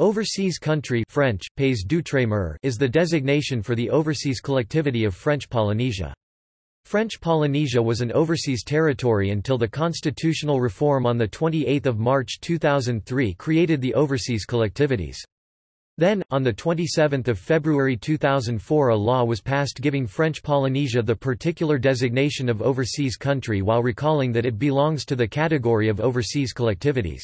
Overseas country French, pays d'outre-mer is the designation for the overseas collectivity of French Polynesia. French Polynesia was an overseas territory until the constitutional reform on 28 March 2003 created the overseas collectivities. Then, on 27 February 2004 a law was passed giving French Polynesia the particular designation of overseas country while recalling that it belongs to the category of overseas collectivities.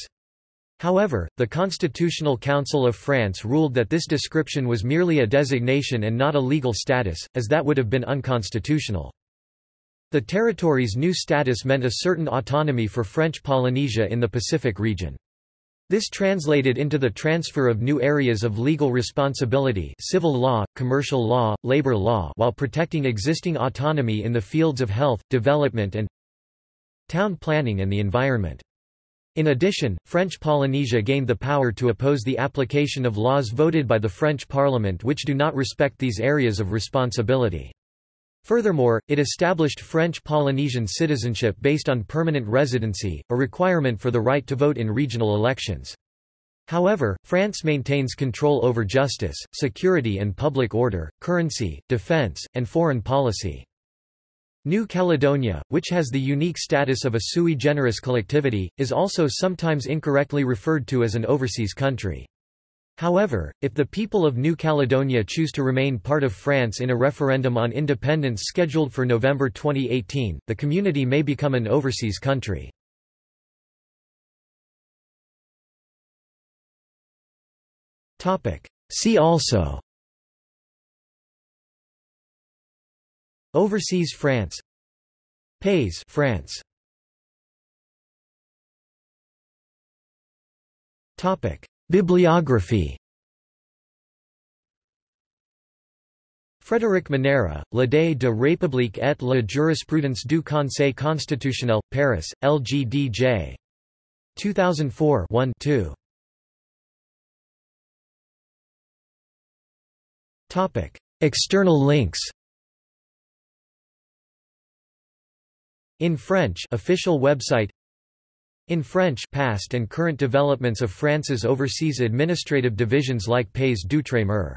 However, the Constitutional Council of France ruled that this description was merely a designation and not a legal status, as that would have been unconstitutional. The territory's new status meant a certain autonomy for French Polynesia in the Pacific region. This translated into the transfer of new areas of legal responsibility civil law, commercial law, labor law while protecting existing autonomy in the fields of health, development and town planning and the environment. In addition, French Polynesia gained the power to oppose the application of laws voted by the French Parliament which do not respect these areas of responsibility. Furthermore, it established French Polynesian citizenship based on permanent residency, a requirement for the right to vote in regional elections. However, France maintains control over justice, security and public order, currency, defense, and foreign policy. New Caledonia, which has the unique status of a sui generis collectivity, is also sometimes incorrectly referred to as an overseas country. However, if the people of New Caledonia choose to remain part of France in a referendum on independence scheduled for November 2018, the community may become an overseas country. See also Overseas France. Pays France. Topic. Bibliography. Frédéric Monera, L'idée de République et la jurisprudence du Conseil constitutionnel, Paris, LGDJ. 2004 1 2. External links In French official website. In French past and current developments of France's overseas administrative divisions like Pays d'Outre-mer